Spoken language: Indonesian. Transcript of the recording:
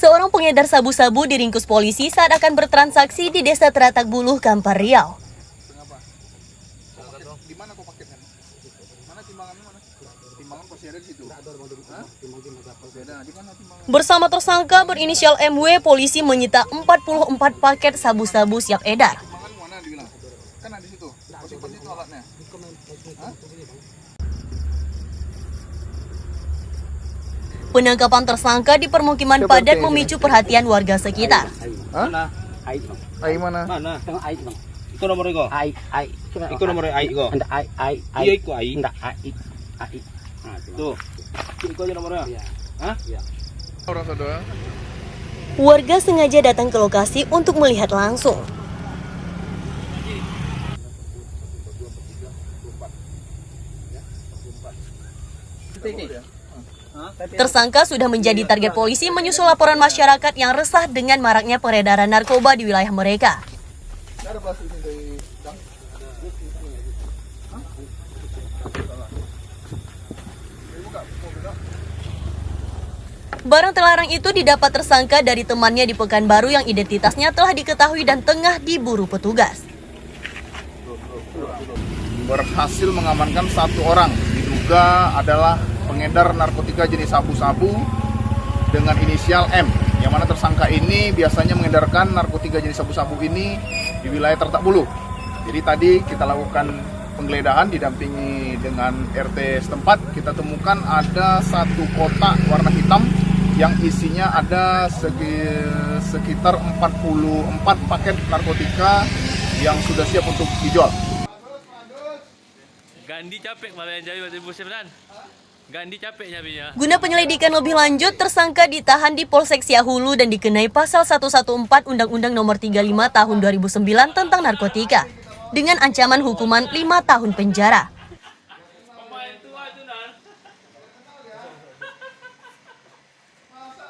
Seorang pengedar sabu-sabu diringkus polisi saat akan bertransaksi di Desa Teratak Buluh, Kampar Riau. Bersama tersangka berinisial MW, polisi menyita 44 paket sabu-sabu siap edar. Timbangan mana dibilang? Kan ada di situ. Pasti pasti itu alatnya. Hah? Penangkapan tersangka di permukiman Siapa padat memicu perhatian warga sekitar. Hah? Mana? Aik bang. Ai mana? Mana? Tengah air bang. Iko nomor iko. Air, air. Iko nomor aik iko. Anda air, air, air. Iya iko aik. Anda air, air. Nah, itu, Bang. Tuh. Iko aja nomornya. Iya. Hah? Orang saudara. Warga sengaja datang ke lokasi untuk melihat langsung. Tersangka sudah menjadi target polisi menyusul laporan masyarakat yang resah dengan maraknya peredaran narkoba di wilayah mereka. Barang terlarang itu didapat tersangka dari temannya di Pekanbaru yang identitasnya telah diketahui dan tengah diburu petugas. berhasil mengamankan satu orang diduga adalah pengedar narkotika jenis sabu-sabu dengan inisial M yang mana tersangka ini biasanya mengedarkan narkotika jenis sabu-sabu ini di wilayah Tertak Bulu. Jadi tadi kita lakukan penggeledahan didampingi dengan RT setempat kita temukan ada satu kotak warna hitam yang isinya ada sekitar 44 paket narkotika yang sudah siap untuk dijual. Gandhi capek malah yang jadi waktu musim kan. Gandhi capek nyabinya. Guna penyelidikan lebih lanjut, tersangka ditahan di Polsek Siahulu dan dikenai pasal 114 Undang-Undang Nomor 35 Tahun 2009 tentang narkotika dengan ancaman hukuman 5 tahun penjara.